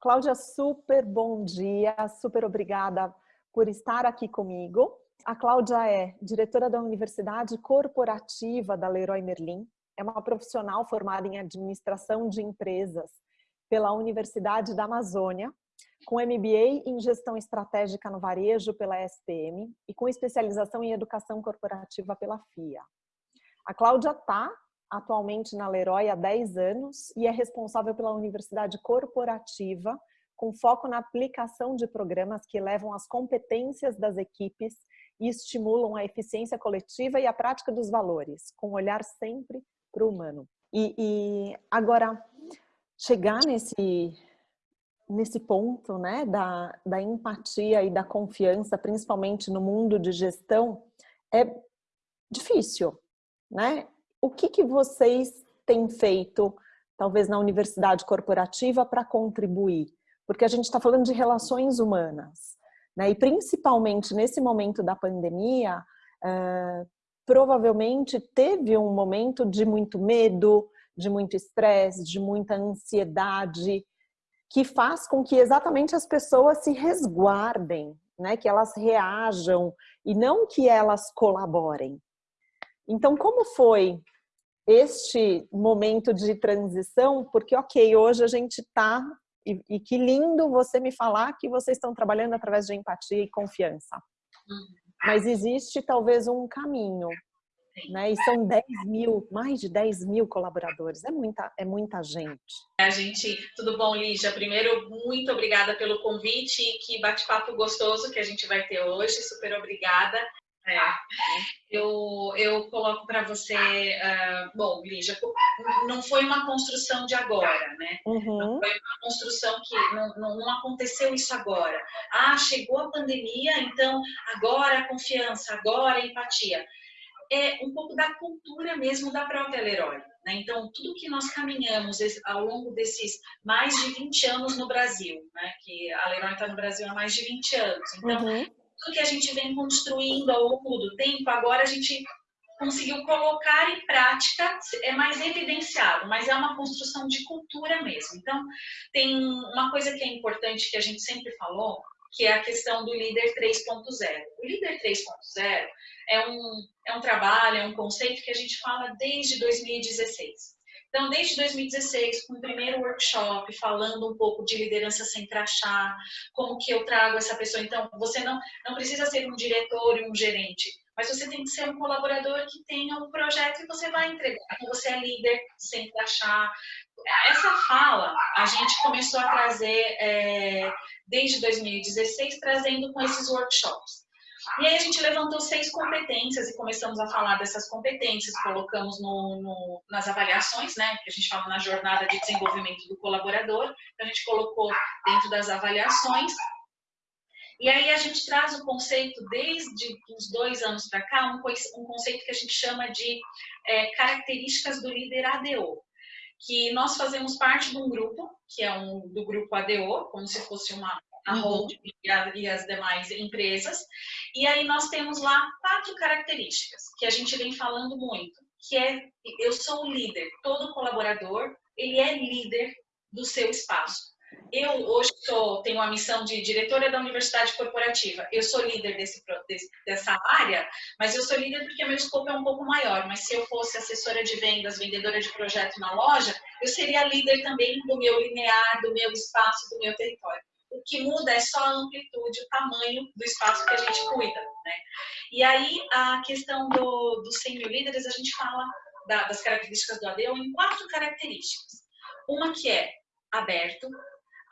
Cláudia, super bom dia, super obrigada por estar aqui comigo. A Cláudia é diretora da Universidade Corporativa da Leroy Merlin, é uma profissional formada em administração de empresas pela Universidade da Amazônia, com MBA em gestão estratégica no varejo pela SPM e com especialização em educação corporativa pela FIA. A Cláudia está atualmente na Leroy há 10 anos e é responsável pela Universidade Corporativa, com foco na aplicação de programas que levam as competências das equipes e estimulam a eficiência coletiva e a prática dos valores, com um olhar sempre para o humano. E, e, agora, chegar nesse, nesse ponto né, da, da empatia e da confiança, principalmente no mundo de gestão, é difícil, né? O que, que vocês têm feito, talvez na universidade corporativa, para contribuir? Porque a gente está falando de relações humanas, né? E principalmente nesse momento da pandemia, uh, provavelmente teve um momento de muito medo, de muito estresse, de muita ansiedade, que faz com que exatamente as pessoas se resguardem, né? Que elas reajam e não que elas colaborem. Então, como foi este momento de transição? Porque, ok, hoje a gente está, e, e, que lindo você me falar que vocês estão trabalhando através de empatia e confiança. Uhum. Mas existe talvez um caminho, né? E são 10 mil, mais de 10 mil colaboradores, é muita, é muita gente. A gente, tudo bom, Lígia? Primeiro, muito obrigada pelo convite e que bate-papo gostoso que a gente vai ter hoje, super obrigada. É. Eu, eu coloco para você, uh, bom, Lígia, não foi uma construção de agora, né? Uhum. Não foi uma construção que não, não, não, aconteceu isso agora. Ah, chegou a pandemia, então agora a confiança, agora a empatia. É um pouco da cultura mesmo da própria Leroy. Né? Então, tudo que nós caminhamos ao longo desses mais de 20 anos no Brasil, né? que a Leroy está no Brasil há mais de 20 anos. Então, uhum tudo que a gente vem construindo ao longo do tempo, agora a gente conseguiu colocar em prática, é mais evidenciado, mas é uma construção de cultura mesmo. Então, tem uma coisa que é importante que a gente sempre falou, que é a questão do líder 3.0. O líder 3.0 é um, é um trabalho, é um conceito que a gente fala desde 2016. Então, desde 2016, com o primeiro workshop, falando um pouco de liderança sem crachá, como que eu trago essa pessoa. Então, você não, não precisa ser um diretor e um gerente, mas você tem que ser um colaborador que tenha um projeto e você vai entregar. Você é líder sem crachá. Essa fala, a gente começou a trazer é, desde 2016, trazendo com esses workshops. E aí a gente levantou seis competências e começamos a falar dessas competências, colocamos no, no, nas avaliações, né, que a gente fala na jornada de desenvolvimento do colaborador, a gente colocou dentro das avaliações. E aí a gente traz o conceito, desde uns dois anos para cá, um, um, conceito que a gente chama de é, características do líder ADO, que nós fazemos parte de um grupo, que é um do grupo ADO, como se fosse uma, a uhum. holding e, a, e, as demais empresas. E aí nós temos lá quatro características que a gente vem falando muito, que é eu sou o líder, todo colaborador, ele é líder do seu espaço. Eu hoje sou, tenho a missão de diretora da Universidade Corporativa. Eu sou líder desse, desse, dessa área, mas eu sou líder porque meu escopo é um pouco maior. Mas se eu fosse assessora de vendas, vendedora de projeto na loja, eu seria líder também do meu linear, do meu espaço, do meu território. O que muda é só a amplitude, o tamanho do espaço que a gente cuida. Né? E aí, a questão do, dos 100 mil líderes, a gente fala da, das características do ADEO em quatro características. Uma que é aberto,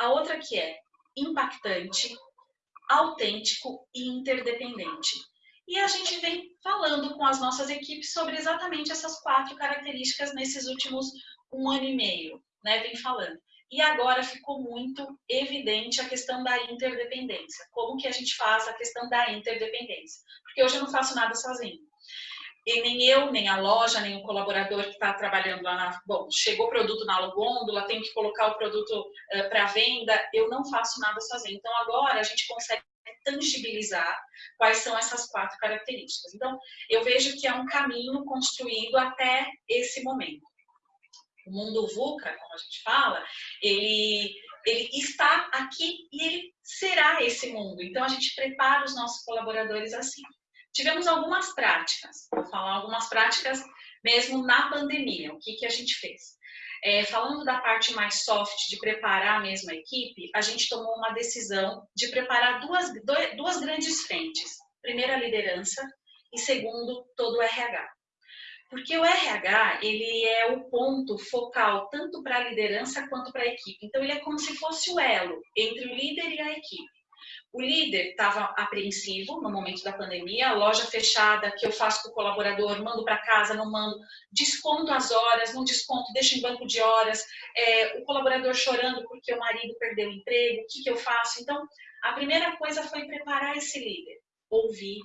a outra que é impactante, autêntico e interdependente. E a gente vem falando com as nossas equipes sobre exatamente essas quatro características nesses últimos um ano e meio, né? Vem falando. E agora ficou muito evidente a questão da interdependência. Como que a gente faz a questão da interdependência? Porque hoje eu não faço nada sozinho. E nem eu, nem a loja, nem o colaborador que está trabalhando lá na... Bom, chegou o produto na gôndola, tem que colocar o produto uh, para venda, eu não faço nada sozinho. Então, agora a gente consegue tangibilizar quais são essas quatro características. Então, eu vejo que é um caminho construído até esse momento o mundo VUCA, como a gente fala, ele, ele está aqui e ele será esse mundo. Então, a gente prepara os nossos colaboradores assim. Tivemos algumas práticas, vou falar algumas práticas mesmo na pandemia. O que, que a gente fez? É, falando da parte mais soft de preparar mesmo a equipe, a gente tomou uma decisão de preparar duas, duas grandes frentes. Primeiro, a liderança e segundo, todo o RH. Porque o RH, ele é o ponto focal tanto para a liderança quanto para a equipe. Então, ele é como se fosse o elo entre o líder e a equipe. O líder estava apreensivo no momento da pandemia, loja fechada, que eu faço com o colaborador, mando para casa, não mando, desconto as horas, não desconto, deixo em banco de horas, é, o colaborador chorando porque o marido perdeu o emprego, o que, que eu faço? Então, a primeira coisa foi preparar esse líder, ouvir,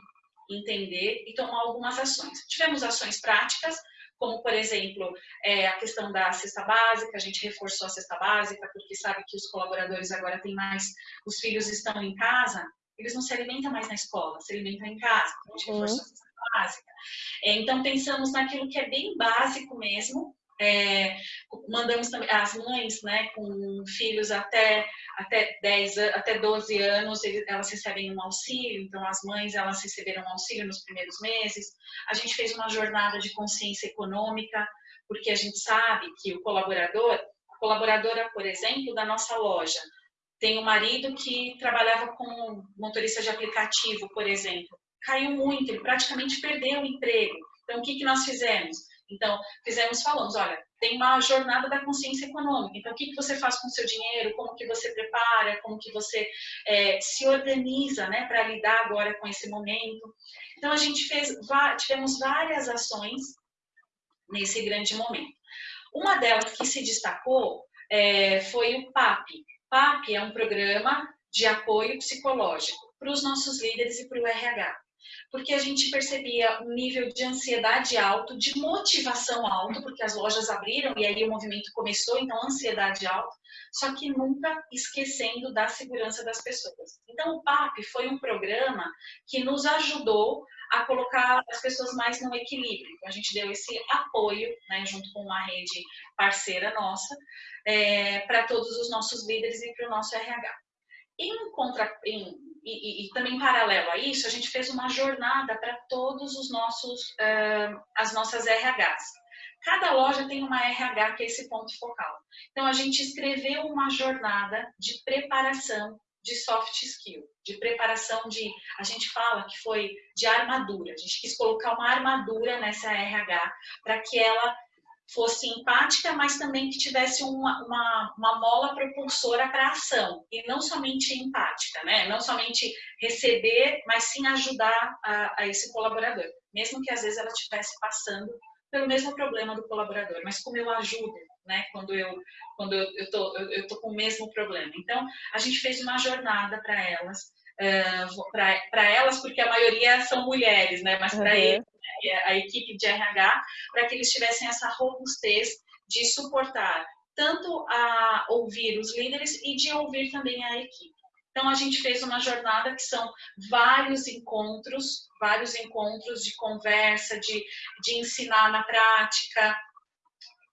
entender e tomar algumas ações. Tivemos ações práticas, como, por exemplo, é, a questão da cesta básica, a gente reforçou a cesta básica, porque sabe que os colaboradores agora têm mais, os filhos estão em casa, eles não se alimentam mais na escola, se alimentam em casa, então a gente reforçou a cesta básica. É, então, pensamos naquilo que é bem básico mesmo, é, mandamos também as mães, né, com filhos até até 10, até 12 anos, elas recebem um auxílio, então as mães elas receberam um auxílio nos primeiros meses. A gente fez uma jornada de consciência econômica, porque a gente sabe que o colaborador, a colaboradora, por exemplo, da nossa loja, tem um marido que trabalhava como motorista de aplicativo, por exemplo, caiu muito, ele praticamente perdeu o emprego. Então, o que, que nós fizemos? Então, fizemos, falamos, olha, tem uma jornada da consciência econômica. Então, o que, que você faz com o seu dinheiro? Como que você prepara? Como que você é, se organiza, né, para lidar agora com esse momento? Então, a gente fez, tivemos várias ações nesse grande momento. Uma delas que se destacou é, foi o PAP. PAP é um programa de apoio psicológico para os nossos líderes e para o RH porque a gente percebia um nível de ansiedade alto, de motivação alto, porque as lojas abriram e aí o movimento começou, então ansiedade alta, só que nunca esquecendo da segurança das pessoas. Então o PAP foi um programa que nos ajudou a colocar as pessoas mais no equilíbrio. Então, a gente deu esse apoio, né, junto com uma rede parceira nossa, é, para todos os nossos líderes e para o nosso RH. Em, contra, em e, e, também paralelo a isso, a gente fez uma jornada para todos os nossos, uh, as nossas RHs. Cada loja tem uma RH que é esse ponto focal. Então, a gente escreveu uma jornada de preparação de soft skill, de preparação de, a gente fala que foi de armadura. A gente quis colocar uma armadura nessa RH para que ela fosse empática, mas também que tivesse uma, uma, uma mola propulsora para a ação, e não somente empática, né? não somente receber, mas sim ajudar a, a esse colaborador, mesmo que às vezes ela estivesse passando pelo mesmo problema do colaborador, mas como eu ajudo, né, quando eu quando eu, eu tô eu, eu tô com o mesmo problema. Então, a gente fez uma jornada para elas, uh, para elas porque a maioria são mulheres, né, mas para uhum. eles a equipe de RH, para que eles tivessem essa robustez de suportar tanto a ouvir os líderes e de ouvir também a equipe. Então, a gente fez uma jornada que são vários encontros, vários encontros de conversa, de, de ensinar na prática,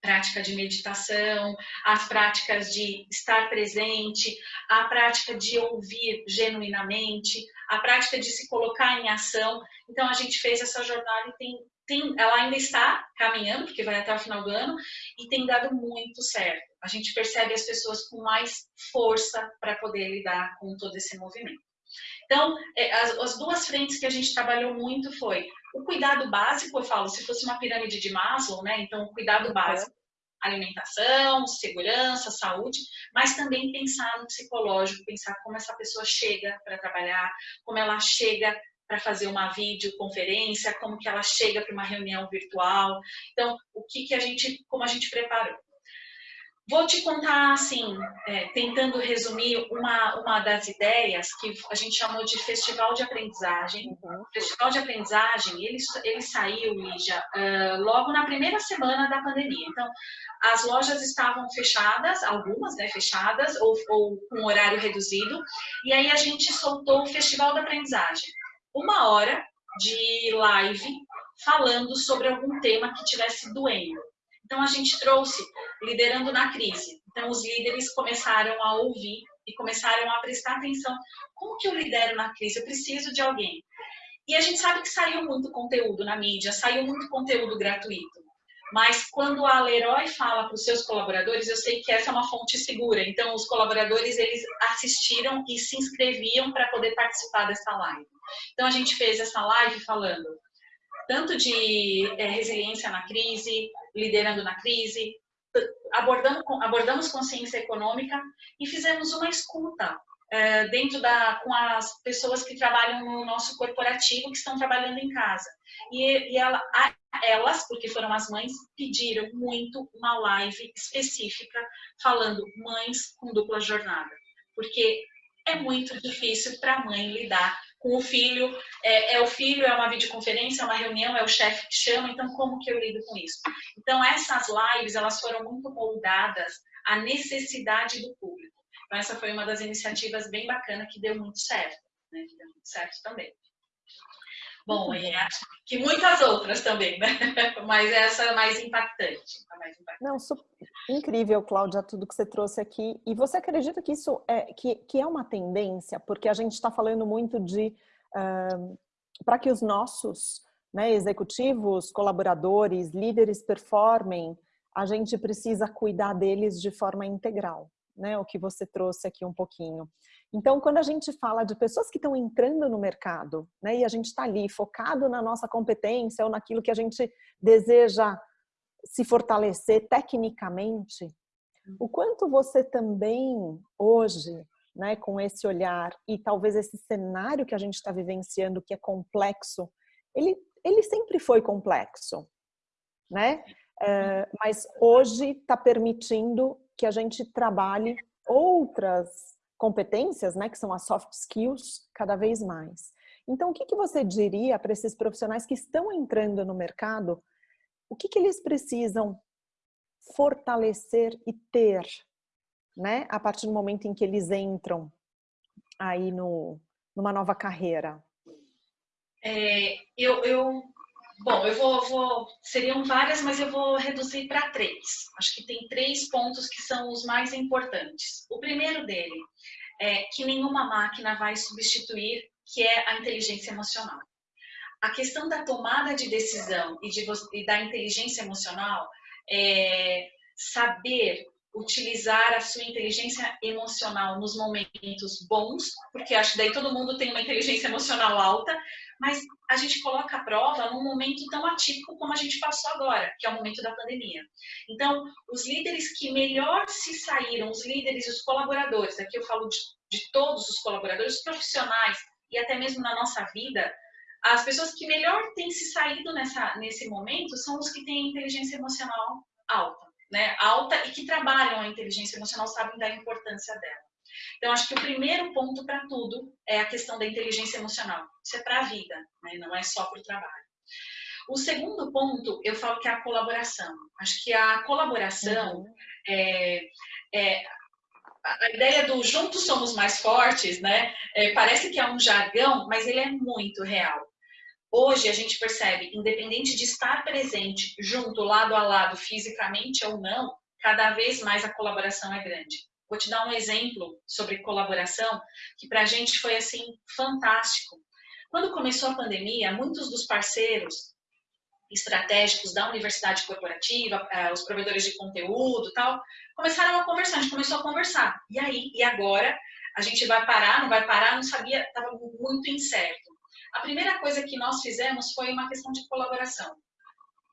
prática de meditação, as práticas de estar presente, a prática de ouvir genuinamente, a prática de se colocar em ação. Então a gente fez essa jornada e tem, tem, ela ainda está caminhando, porque vai até o final do ano, e tem dado muito certo. A gente percebe as pessoas com mais força para poder lidar com todo esse movimento. Então, é, as, as, duas frentes que a gente trabalhou muito foi o cuidado básico, eu falo, se fosse uma pirâmide de Maslow, né? Então, o cuidado básico, alimentação, segurança, saúde, mas também pensar no psicológico, pensar como essa pessoa chega para trabalhar, como ela chega para fazer uma videoconferência, como que ela chega para uma reunião virtual. Então, o que que a gente, como a gente preparou? Vou te contar, assim, é, tentando resumir uma, uma das ideias que a gente chamou de Festival de Aprendizagem. Uhum. Festival de Aprendizagem, ele, ele saiu, Lígia, uh, logo na primeira semana da pandemia. Então, as lojas estavam fechadas, algumas, né, fechadas, ou, ou com horário reduzido, e aí a gente soltou o Festival da Aprendizagem. Uma hora de live falando sobre algum tema que tivesse doendo. Então, a gente trouxe Liderando na Crise, Então, os líderes começaram a ouvir e começaram a prestar atenção. Como que eu lidero na crise? Eu preciso de alguém. E a gente sabe que saiu muito conteúdo na mídia, saiu muito conteúdo gratuito. Mas quando a Leroy fala para os seus colaboradores, eu sei que essa é uma fonte segura. Então, os colaboradores, eles assistiram e se inscreviam para poder participar dessa live. Então, a gente fez essa live falando tanto de é, resiliência na crise, liderando na crise, abordamos, abordamos consciência econômica e fizemos uma escuta é, dentro da com as pessoas que trabalham no nosso corporativo que estão trabalhando em casa. E, e ela, a, elas porque foram as mães pediram muito uma live específica falando mães com dupla jornada porque é muito difícil para a mãe lidar com o filho, é, é, o filho, é uma videoconferência, é uma reunião, é o chefe que chama, então como que eu lido com isso? Então essas lives, elas foram muito moldadas à necessidade do público. Então essa foi uma das iniciativas bem bacana que deu muito certo, né? Que deu muito certo também. Bom, e acho que muitas outras também, né? Mas essa é mais impactante. mais impactante. Não, super, incrível, Cláudia, tudo que você trouxe aqui. E você acredita que isso é, que, que é uma tendência? Porque a gente está falando muito de... Uh, para que os nossos né, executivos, colaboradores, líderes performem, a gente precisa cuidar deles de forma integral, né? O que você trouxe aqui um pouquinho. Então, quando a gente fala de pessoas que estão entrando no mercado, né, e a gente está ali focado na nossa competência ou naquilo que a gente deseja se fortalecer tecnicamente, o quanto você também hoje, né, com esse olhar e talvez esse cenário que a gente está vivenciando que é complexo, ele, ele sempre foi complexo, né? É, mas hoje está permitindo que a gente trabalhe outras competências, né, que são as soft skills, cada vez mais. Então, o que, que você diria para esses profissionais que estão entrando no mercado? O que, que eles precisam fortalecer e ter, né, a partir do momento em que eles entram aí no, numa nova carreira? É, eu, eu, bom, eu vou, vou, seriam várias, mas eu vou reduzir para três. Acho que tem três pontos que são os mais importantes. O primeiro dele é, que nenhuma máquina vai substituir, que é a inteligência emocional. A questão da tomada de decisão e, de, e da inteligência emocional é saber utilizar a sua inteligência emocional nos momentos bons, porque acho que daí todo mundo tem uma inteligência emocional alta, mas a gente coloca a prova num momento tão atípico como a gente passou agora, que é o momento da pandemia. Então, os líderes que melhor se saíram, os líderes e os colaboradores, aqui eu falo de, de todos os colaboradores, os profissionais e até mesmo na nossa vida, as pessoas que melhor têm se saído nessa, nesse momento são os que têm inteligência emocional alta, né? Alta e que trabalham a inteligência emocional, sabem da importância dela. Então, acho que o primeiro ponto para tudo é a questão da inteligência emocional. Isso é para a vida, né? não é só para o trabalho. O segundo ponto, eu falo que é a colaboração. Acho que a colaboração uhum. é, é, a ideia do juntos somos mais fortes, né? É, parece que é um jargão, mas ele é muito real. Hoje a gente percebe, independente de estar presente junto, lado a lado, fisicamente ou não, cada vez mais a colaboração é grande. Vou te dar um exemplo sobre colaboração que para a gente foi assim fantástico. Quando começou a pandemia, muitos dos parceiros estratégicos da universidade corporativa, eh, os provedores de conteúdo, tal, começaram a conversar. A gente começou a conversar. E aí, e agora? A gente vai parar? Não vai parar? Não sabia. Estava muito incerto. A primeira coisa que nós fizemos foi uma questão de colaboração.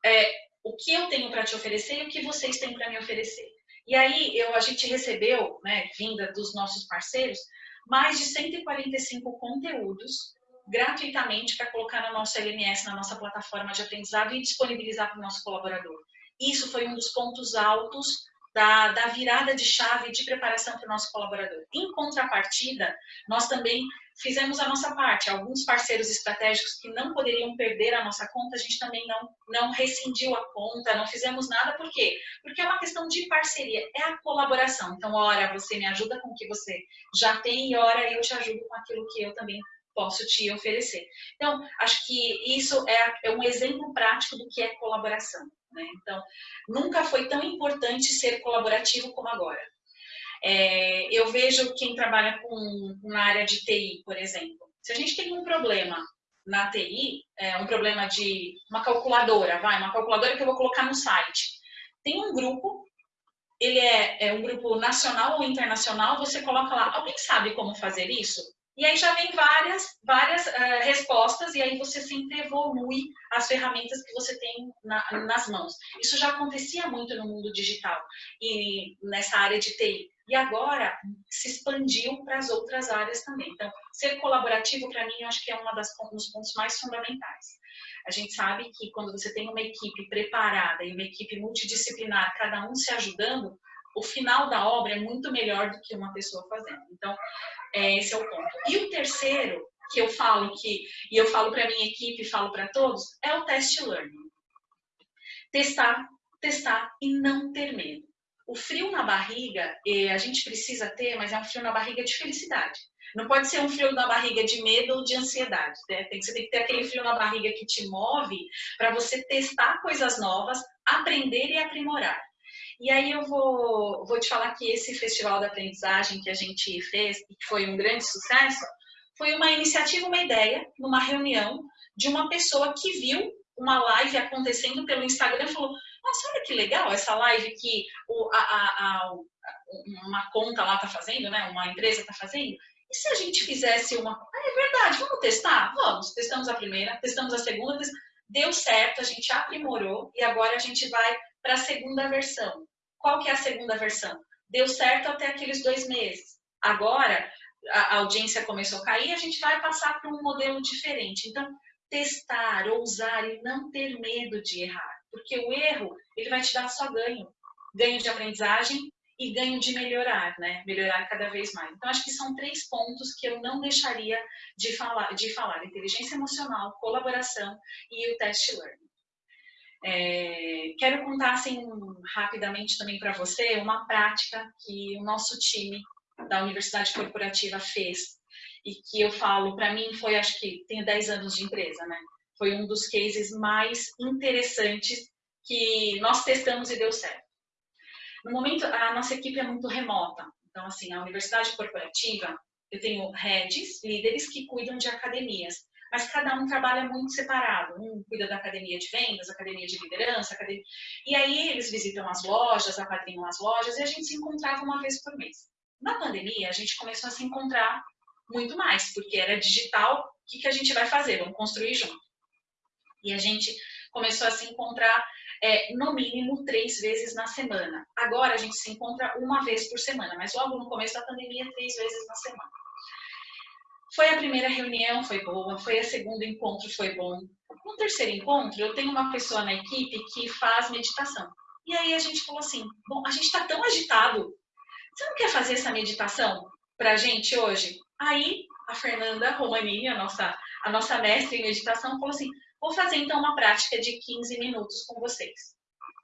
É, o que eu tenho para te oferecer e o que vocês têm para me oferecer. E aí eu, a gente recebeu, né, vinda dos nossos parceiros, mais de 145 conteúdos gratuitamente para colocar no nosso LMS, na nossa plataforma de aprendizado e disponibilizar para o nosso colaborador. Isso foi um dos pontos altos da, da virada de chave de preparação para o nosso colaborador. Em contrapartida, nós também fizemos a nossa parte. Alguns parceiros estratégicos que não poderiam perder a nossa conta, a gente também não, não rescindiu a conta, não fizemos nada. Por quê? Porque é uma questão de parceria, é a colaboração. Então, ora, você me ajuda com o que você já tem e ora, eu te ajudo com aquilo que eu também posso te oferecer. Então, acho que isso é, é um exemplo prático do que é colaboração. Né? Então, nunca foi tão importante ser colaborativo como agora. É, eu vejo quem trabalha com, na área de TI, por exemplo. Se a gente tem um problema na TI, é, um problema de uma calculadora, vai, uma calculadora que eu vou colocar no site. Tem um grupo, ele é, é um grupo nacional ou internacional, você coloca lá, alguém sabe como fazer isso? E aí já vem várias, várias uh, respostas e aí você sempre evolui as ferramentas que você tem na, nas mãos. Isso já acontecia muito no mundo digital e nessa área de TI. E agora se expandiu para as outras áreas também. Então, ser colaborativo, para mim, eu acho que é um dos pontos mais fundamentais. A gente sabe que quando você tem uma equipe preparada e uma equipe multidisciplinar, cada um se ajudando, o final da obra é muito melhor do que uma pessoa fazendo. Então, é, esse é o ponto. E o terceiro, que eu falo que, e eu falo para minha equipe, falo para todos, é o test learning. Testar, testar e não ter medo. O frio na barriga, a gente precisa ter, mas é um frio na barriga de felicidade. Não pode ser um frio na barriga de medo ou de ansiedade. Né? Tem, você tem que ter aquele frio na barriga que te move para você testar coisas novas, aprender e aprimorar. E aí eu vou, vou te falar que esse festival da aprendizagem que a gente fez, que foi um grande sucesso, foi uma iniciativa, uma ideia, numa reunião de uma pessoa que viu uma live acontecendo pelo Instagram e falou, nossa, olha que legal essa live que o, a, a, a, uma conta lá está fazendo, né? uma empresa está fazendo. E se a gente fizesse uma... Ah, é verdade, vamos testar? Vamos. Testamos a primeira, testamos a segunda, deu certo, a gente aprimorou e agora a gente vai para a segunda versão. Qual que é a segunda versão? Deu certo até aqueles dois meses. Agora, a audiência começou a cair, a gente vai passar para um modelo diferente. Então, testar, ousar e não ter medo de errar. Porque o erro, ele vai te dar só ganho. Ganho de aprendizagem e ganho de melhorar, né? Melhorar cada vez mais. Então, acho que são três pontos que eu não deixaria de falar. De falar. Inteligência emocional, colaboração e o test learning. É, quero contar assim rapidamente também para você uma prática que o nosso time da Universidade Corporativa fez e que eu falo, para mim foi, acho que tenho 10 anos de empresa, né? Foi um dos cases mais interessantes que nós testamos e deu certo. No momento, a nossa equipe é muito remota, então assim, a Universidade Corporativa, eu tenho heads, líderes que cuidam de academias mas cada um trabalha muito separado. Um cuida da academia de vendas, academia de liderança, academia... e aí eles visitam as lojas, apadrinham as lojas, e a gente se encontrava uma vez por mês. Na pandemia, a gente começou a se encontrar muito mais, porque era digital, o que, que a gente vai fazer? Vamos construir junto. E a gente começou a se encontrar é, no mínimo três vezes na semana. Agora a gente se encontra uma vez por semana, mas logo no começo da pandemia, três vezes na semana. Foi a primeira reunião, foi boa. Foi a segunda encontro, foi bom. No terceiro encontro, eu tenho uma pessoa na equipe que faz meditação. E aí a gente falou assim, bom, a gente está tão agitado, você não quer fazer essa meditação para a gente hoje? Aí a Fernanda Romanini, a nossa, a nossa mestre em meditação, falou assim, vou fazer então uma prática de 15 minutos com vocês.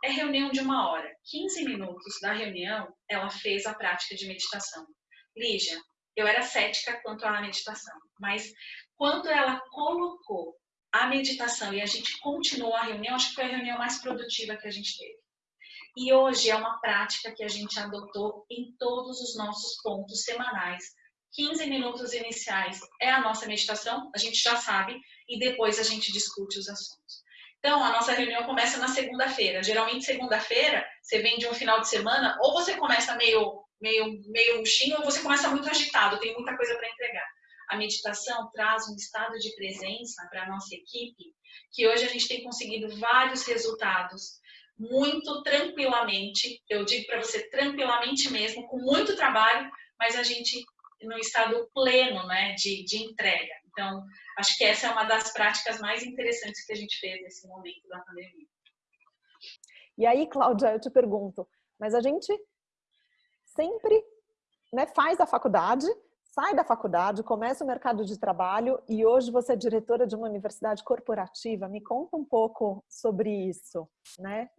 É reunião de uma hora. 15 minutos da reunião, ela fez a prática de meditação. Lígia, eu era cética quanto à meditação, mas quando ela colocou a meditação e a gente continuou a reunião, acho que foi a reunião mais produtiva que a gente teve. E hoje é uma prática que a gente adotou em todos os nossos pontos semanais. 15 minutos iniciais é a nossa meditação, a gente já sabe, e depois a gente discute os assuntos. Então, a nossa reunião começa na segunda-feira. Geralmente, segunda-feira, você vem de um final de semana, ou você começa meio meio, meio murchinho ou você começa muito agitado, tem muita coisa para entregar. A meditação traz um estado de presença para a nossa equipe, que hoje a gente tem conseguido vários resultados muito tranquilamente, eu digo para você tranquilamente mesmo, com muito trabalho, mas a gente no estado pleno né, de, de entrega. Então, acho que essa é uma das práticas mais interessantes que a gente fez nesse momento da pandemia. E aí, Cláudia, eu te pergunto, mas a gente sempre né, faz a faculdade, sai da faculdade, começa o mercado de trabalho e hoje você é diretora de uma universidade corporativa. Me conta um pouco sobre isso, né?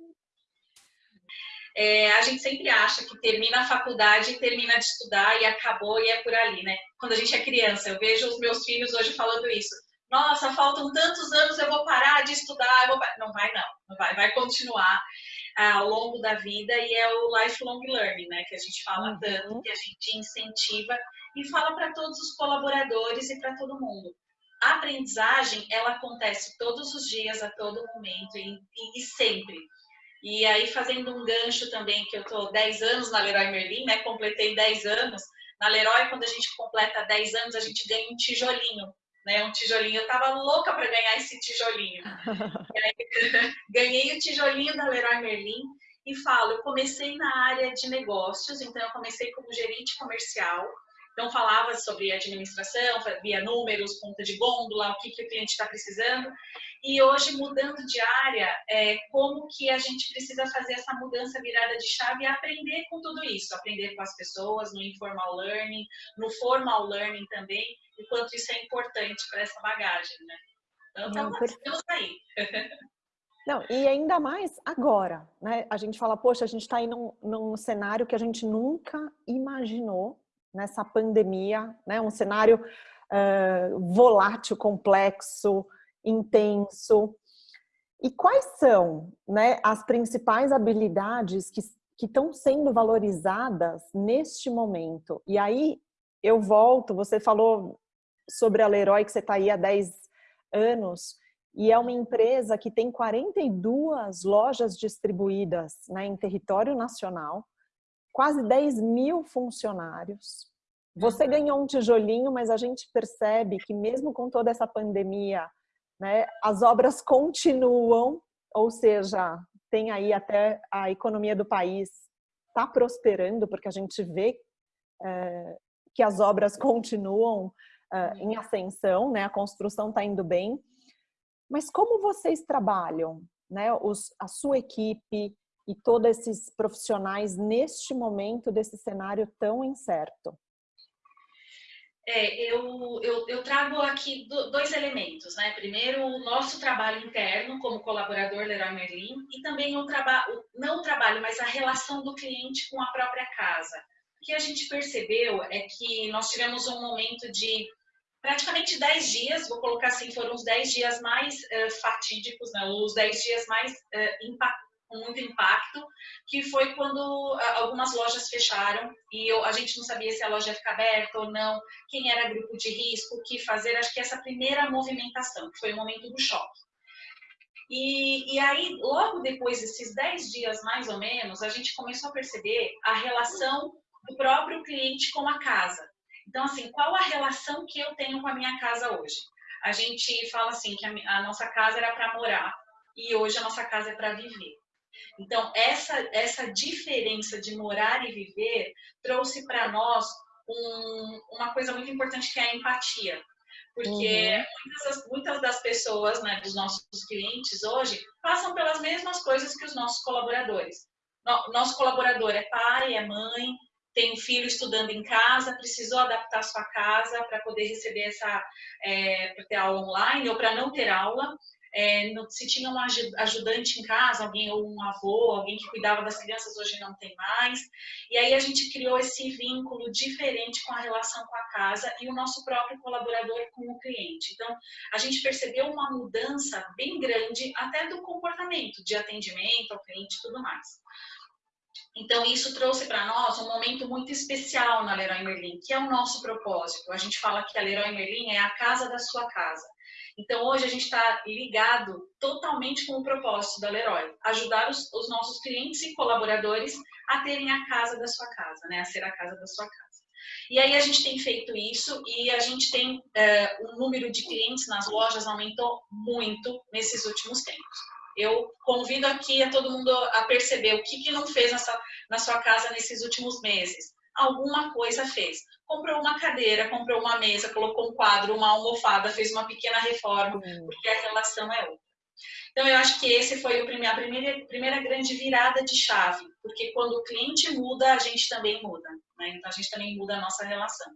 É, a gente sempre acha que termina a faculdade, termina de estudar e acabou e é por ali, né? Quando a gente é criança, eu vejo os meus filhos hoje falando isso. nossa, faltam tantos anos, eu vou parar de estudar, vou... não vai não, não vai, vai continuar ao longo da vida e é o lifelong learning, né, que a gente fala uhum. tanto, que a gente incentiva e fala para todos os colaboradores e para todo mundo. A aprendizagem, ela acontece todos os dias, a todo momento e, e, e sempre. E aí, fazendo um gancho também, que eu estou 10 anos na Leroy Merlin, né? Completei 10 anos. Na Leroy, quando a gente completa 10 anos, a gente ganha um tijolinho, né? Um tijolinho. Eu tava louca para ganhar esse tijolinho. aí, ganhei o tijolinho da Leroy Merlin e falo, eu comecei na área de negócios, então eu comecei como gerente comercial, então, falava sobre administração, via números, ponta de gôndola, o que, que o cliente está precisando. E hoje, mudando de área, é, como que a gente precisa fazer essa mudança virada de chave e aprender com tudo isso. Aprender com as pessoas, no informal learning, no formal learning também, e quanto isso é importante para essa bagagem, né? Então, estamos aí. Não, e ainda mais agora, né? A gente fala, poxa, a gente está aí num, num cenário que a gente nunca imaginou nessa pandemia, né? Um cenário uh, volátil, complexo, intenso. E quais são né, as principais habilidades que, que estão sendo valorizadas neste momento? E aí eu volto, você falou sobre a Leroy, que você está aí há 10 anos, e é uma empresa que tem 42 lojas distribuídas né, em território nacional, quase 10 mil funcionários. Você ganhou um tijolinho, mas a gente percebe que mesmo com toda essa pandemia, né, as obras continuam, ou seja, tem aí até a economia do país está prosperando, porque a gente vê é, que as obras continuam é, em ascensão, né, a construção está indo bem. Mas como vocês trabalham, né, os, a sua equipe, e todos esses profissionais neste momento desse cenário tão incerto? É, eu, eu, eu, trago aqui dois elementos, né? Primeiro, o nosso trabalho interno como colaborador Leroy Merlin e também o trabalho, não o trabalho, mas a relação do cliente com a própria casa. O que a gente percebeu é que nós tivemos um momento de praticamente 10 dias, vou colocar assim, foram os 10 dias mais uh, fatídicos, né? os 10 dias mais uh, impactantes com muito impacto, que foi quando algumas lojas fecharam e eu, a gente não sabia se a loja ia ficar aberta ou não, quem era grupo de risco, o que fazer. Acho que essa primeira movimentação, que foi o momento do choque. E, e aí, logo depois desses 10 dias, mais ou menos, a gente começou a perceber a relação do próprio cliente com a casa. Então, assim, qual a relação que eu tenho com a minha casa hoje? A gente fala assim que a, a nossa casa era para morar e hoje a nossa casa é para viver. Então, essa, essa diferença de morar e viver trouxe para nós um, uma coisa muito importante que é a empatia. Porque uhum. muitas, muitas, das pessoas, né, dos nossos clientes hoje, passam pelas mesmas coisas que os nossos colaboradores. Nosso colaborador é pai, é mãe, tem um filho estudando em casa, precisou adaptar sua casa para poder receber essa, é, para ter aula online ou para não ter aula é, se tinha um ajudante em casa, alguém ou um avô, alguém que cuidava das crianças, hoje não tem mais. E aí a gente criou esse vínculo diferente com a relação com a casa e o nosso próprio colaborador com o cliente. Então, a gente percebeu uma mudança bem grande até do comportamento de atendimento ao cliente e tudo mais. Então, isso trouxe para nós um momento muito especial na Leroy Merlin, que é o nosso propósito. A gente fala que a Leroy Merlin é a casa da sua casa. Então, hoje a gente está ligado totalmente com o propósito da Leroy, ajudar os, os, nossos clientes e colaboradores a terem a casa da sua casa, né? a ser a casa da sua casa. E aí a gente tem feito isso e a gente tem, é, o número de clientes nas lojas aumentou muito nesses últimos tempos. Eu convido aqui a todo mundo a perceber o que, que não fez nessa, na sua casa nesses últimos meses alguma coisa fez. Comprou uma cadeira, comprou uma mesa, colocou um quadro, uma almofada, fez uma pequena reforma, uhum. porque a relação é outra. Então, eu acho que esse foi a primeira, primeira grande virada de chave, porque quando o cliente muda, a gente também muda, né? Então, a gente também muda a nossa relação.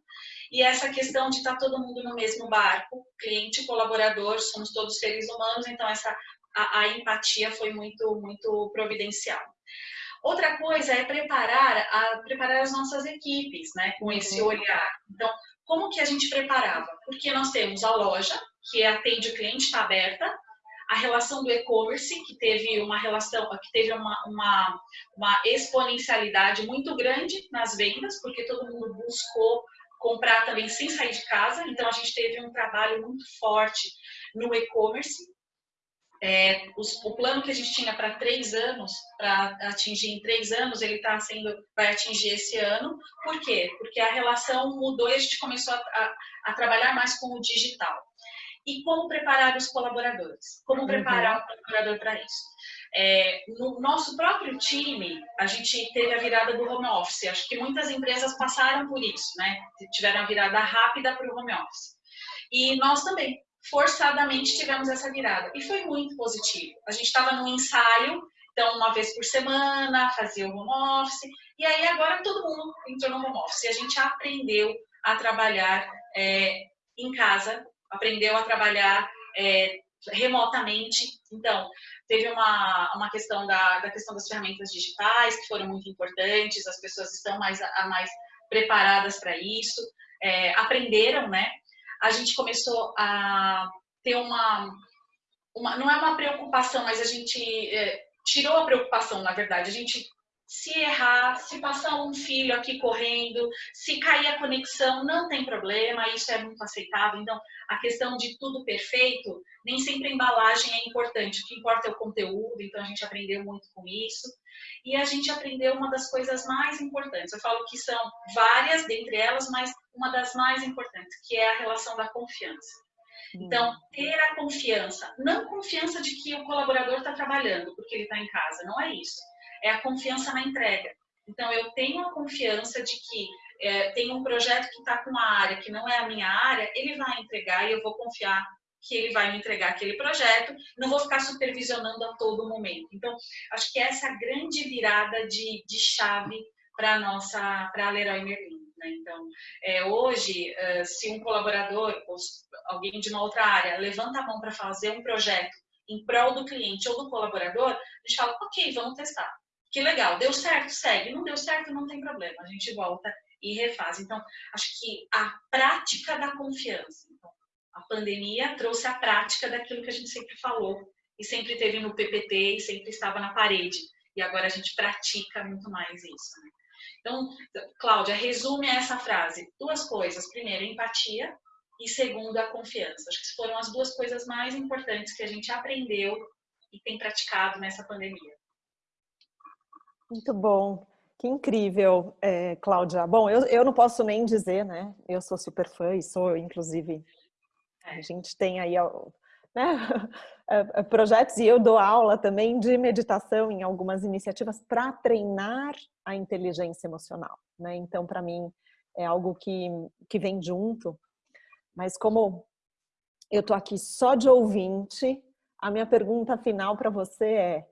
E essa questão de estar tá todo mundo no mesmo barco, cliente, colaborador, somos todos seres humanos, então essa a, a empatia foi muito, muito providencial. Outra coisa é preparar, a, preparar as nossas equipes, né, com esse uhum. olhar. Então, como que a gente preparava? Porque nós temos a loja, que atende o cliente, está aberta. A relação do e-commerce, que teve uma relação, que teve uma, uma, uma exponencialidade muito grande nas vendas, porque todo mundo buscou comprar também sem sair de casa. Então, a gente teve um trabalho muito forte no e-commerce. É, os, o plano que a gente tinha para três anos, para atingir em três anos, ele está sendo, vai atingir esse ano. Por quê? Porque a relação mudou e a gente começou a, a, a trabalhar mais com o digital. E como preparar os colaboradores? Como uhum. preparar o colaborador para isso? É, no nosso próprio time, a gente teve a virada do home office. Acho que muitas empresas passaram por isso, né? Tiveram a virada rápida para o home office. E nós também forçadamente tivemos essa virada. E foi muito positivo. A gente estava num ensaio, então uma vez por semana, fazia o home office, e aí agora todo mundo entrou no home office. E a gente aprendeu a trabalhar é, em casa, aprendeu a trabalhar é, remotamente. Então, teve uma, uma questão da, da questão das ferramentas digitais, que foram muito importantes, as pessoas estão mais, mais preparadas para isso, é, aprenderam, né? A gente começou a ter uma, uma não é uma preocupação, mas a gente é, tirou a preocupação, na verdade. A gente se errar, se passar um filho aqui correndo, se cair a conexão, não tem problema, isso é muito aceitável. Então, a questão de tudo perfeito, nem sempre a embalagem é importante, o que importa é o conteúdo, então a gente aprendeu muito com isso. E a gente aprendeu uma das coisas mais importantes. Eu falo que são várias dentre elas, mas uma das mais importantes, que é a relação da confiança. Então, ter a confiança, não confiança de que o colaborador está trabalhando porque ele está em casa, não é isso. É a confiança na entrega. Então, eu tenho a confiança de que é, tem um projeto que está com uma área que não é a minha área, ele vai entregar e eu vou confiar que ele vai me entregar aquele projeto, não vou ficar supervisionando a todo momento. Então, acho que essa é a grande virada de, de chave para a nossa, para a Leroy Merlin. Né? Então, é, hoje, uh, se um colaborador ou alguém de uma outra área levanta a mão para fazer um projeto em prol do cliente ou do colaborador, a gente fala, ok, vamos testar. Que legal, deu certo, segue. Não deu certo, não tem problema. A gente volta e refaz. Então, acho que a prática da confiança. Então, a pandemia trouxe a prática daquilo que a gente sempre falou e sempre teve no PPT e sempre estava na parede. E agora a gente pratica muito mais isso. Né? Então, Cláudia, resume essa frase. Duas coisas. Primeiro, empatia e segundo, a confiança. Acho que foram as duas coisas mais importantes que a gente aprendeu e tem praticado nessa pandemia. Muito bom. Que incrível, é, Cláudia. Bom, eu, eu não posso nem dizer, né? Eu sou super fã e sou, inclusive, é. a gente tem aí né, é, projetos e eu dou aula também de meditação em algumas iniciativas para treinar a inteligência emocional. Né? Então, para mim, é algo que, que vem junto. Mas como eu tô aqui só de ouvinte, a minha pergunta final para você é,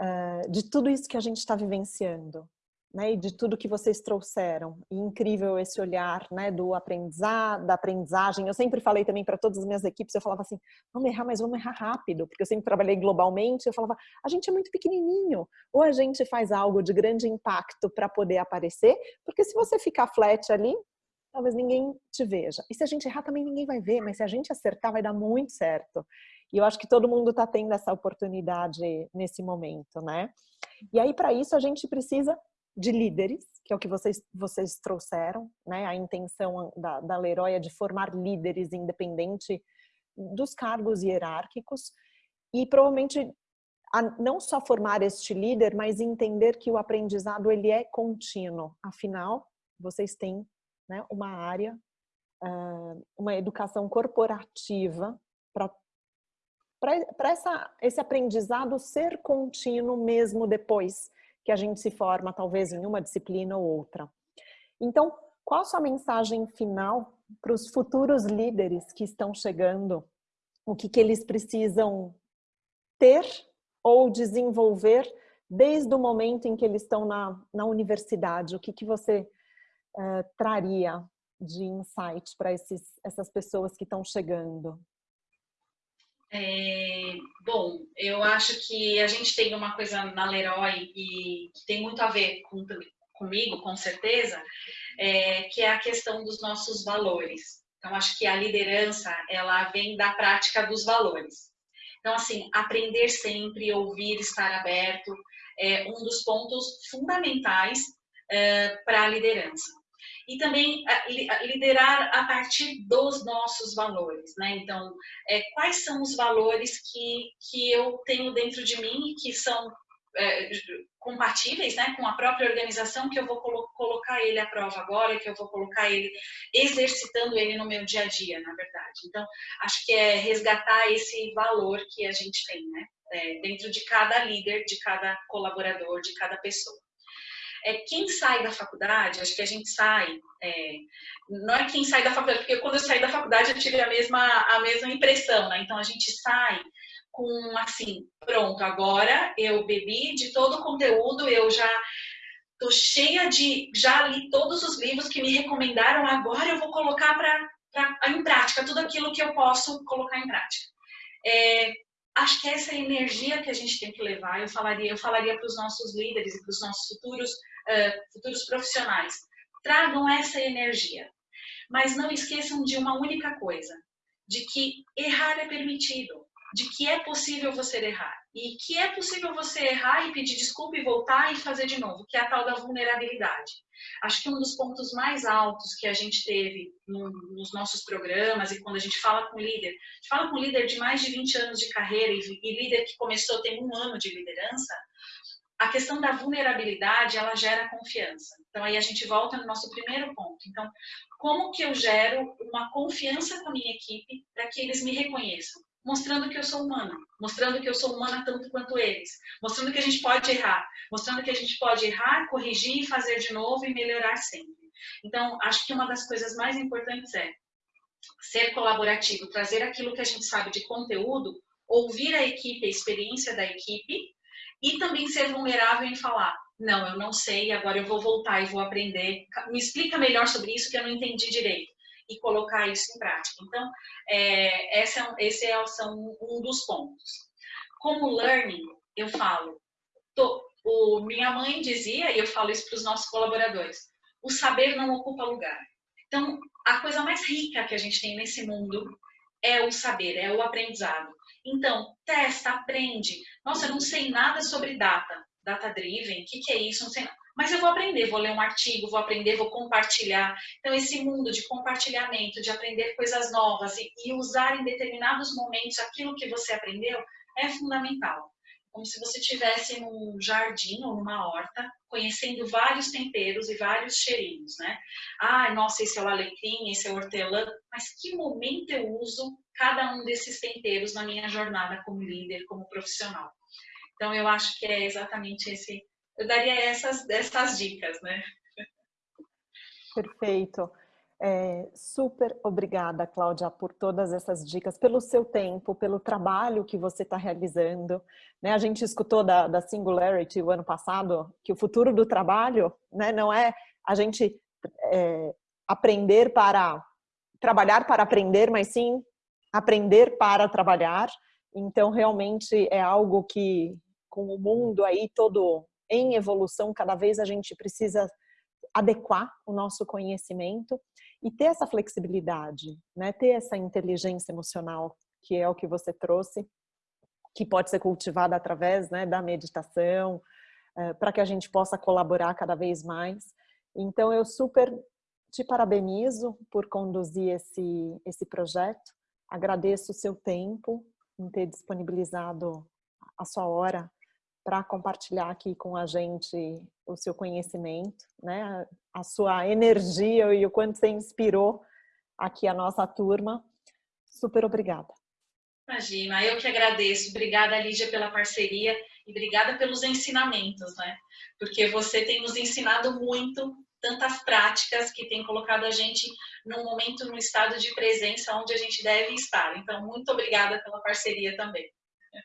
uh, de tudo isso que a gente está vivenciando, né, e de tudo que vocês trouxeram. Incrível esse olhar né, do aprendizado, da aprendizagem. Eu sempre falei também para todas as minhas equipes, eu falava assim, vamos errar, mas vamos errar rápido, porque eu sempre trabalhei globalmente, eu falava, a gente é muito pequenininho, ou a gente faz algo de grande impacto para poder aparecer, porque se você ficar flat ali, talvez ninguém te veja. E se a gente errar também ninguém vai ver, mas se a gente acertar vai dar muito certo. E eu acho que todo mundo está tendo essa oportunidade nesse momento, né? E aí, para isso, a gente precisa de líderes, que é o que vocês, vocês trouxeram, né? A intenção da, da Leroy é de formar líderes independente dos cargos hierárquicos e provavelmente não só formar este líder, mas entender que o aprendizado ele é contínuo. Afinal, vocês têm né, uma área, uma educação corporativa para esse aprendizado ser contínuo mesmo depois que a gente se forma talvez em uma disciplina ou outra. Então, qual a sua mensagem final para os futuros líderes que estão chegando? O que, que eles precisam ter ou desenvolver desde o momento em que eles estão na, na universidade? O que, que você uh, traria de insight para essas pessoas que estão chegando? É, bom, eu acho que a gente tem uma coisa na Leroy e que tem muito a ver com, comigo, com certeza, é, que é a questão dos nossos valores. Então, acho que a liderança, ela vem da prática dos valores. Então, assim, aprender sempre, ouvir, estar aberto, é um dos pontos fundamentais é, para a liderança. E também liderar a partir dos nossos valores, né? Então, é, quais são os valores que, que eu tenho dentro de mim e que são é, compatíveis né, com a própria organização que eu vou colo colocar ele à prova agora, que eu vou colocar ele exercitando ele no meu dia a dia, na verdade. Então, acho que é resgatar esse valor que a gente tem, né? É, dentro de cada líder, de cada colaborador, de cada pessoa. É, quem sai da faculdade, acho que a gente sai, é, não é quem sai da faculdade, porque quando eu saí da faculdade eu tive a mesma, a mesma impressão, né? Então a gente sai com assim, pronto, agora eu bebi de todo o conteúdo, eu já tô cheia de, já li todos os livros que me recomendaram, agora eu vou colocar para em prática tudo aquilo que eu posso colocar em prática. É, acho que essa energia que a gente tem que levar, eu falaria, eu falaria para os nossos líderes e para os nossos futuros, uh, futuros profissionais, tragam essa energia, mas não esqueçam de uma única coisa, de que errar é permitido de que é possível você errar. E que é possível você errar e pedir desculpa e voltar e fazer de novo, que é a tal da vulnerabilidade. Acho que um dos pontos mais altos que a gente teve no, nos nossos programas e quando a gente fala com líder, a gente fala com líder de mais de 20 anos de carreira e, e líder que começou tem um ano de liderança, a questão da vulnerabilidade, ela gera confiança. Então, aí a gente volta no nosso primeiro ponto. Então, como que eu gero uma confiança com a minha equipe para que eles me reconheçam? mostrando que eu sou humana, mostrando que eu sou humana tanto quanto eles, mostrando que a gente pode errar, mostrando que a gente pode errar, corrigir, fazer de novo e melhorar sempre. Então, acho que uma das coisas mais importantes é ser colaborativo, trazer aquilo que a gente sabe de conteúdo, ouvir a equipe, a experiência da equipe e também ser vulnerável em falar, não, eu não sei, agora eu vou voltar e vou aprender, me explica melhor sobre isso que eu não entendi direito e colocar isso em prática. Então, é, esse, é, esse é, são um dos pontos. Como learning, eu falo, tô, o, minha mãe dizia, e eu falo isso para os nossos colaboradores, o saber não ocupa lugar. Então, a coisa mais rica que a gente tem nesse mundo é o saber, é o aprendizado. Então, testa, aprende. Nossa, eu não sei nada sobre data, data driven, o que, que é isso? Não sei nada. Mas eu vou aprender, vou ler um artigo, vou aprender, vou compartilhar. Então, esse mundo de compartilhamento, de aprender coisas novas e, e usar em determinados momentos aquilo que você aprendeu é fundamental. Como se você estivesse num jardim ou numa horta, conhecendo vários temperos e vários cheirinhos, né? Ah, nossa, esse é o alecrim, esse é o hortelã. Mas que momento eu uso cada um desses temperos na minha jornada como líder, como profissional? Então, eu acho que é exatamente esse eu daria essas, essas dicas, né? Perfeito. É, super obrigada, Cláudia, por todas essas dicas, pelo seu tempo, pelo trabalho que você está realizando. Né? A gente escutou da, da, Singularity o ano passado, que o futuro do trabalho né, não é a gente é, aprender para trabalhar para aprender, mas sim aprender para trabalhar. Então, realmente é algo que, com o mundo aí todo em evolução, cada vez a gente precisa adequar o nosso conhecimento e ter essa flexibilidade, né? ter essa inteligência emocional, que é o que você trouxe, que pode ser cultivada através né, da meditação, uh, para que a gente possa colaborar cada vez mais. Então, eu super te parabenizo por conduzir esse, esse projeto, agradeço o seu tempo em ter disponibilizado a sua hora para compartilhar aqui com a gente o seu conhecimento, né? a sua energia e o quanto você inspirou aqui a nossa turma. Super obrigada. Imagina, eu que agradeço. Obrigada, Lígia, pela parceria e obrigada pelos ensinamentos, né? Porque você tem nos ensinado muito, tantas práticas que tem colocado a gente num momento, num estado de presença onde a gente deve estar. Então, muito obrigada pela parceria também.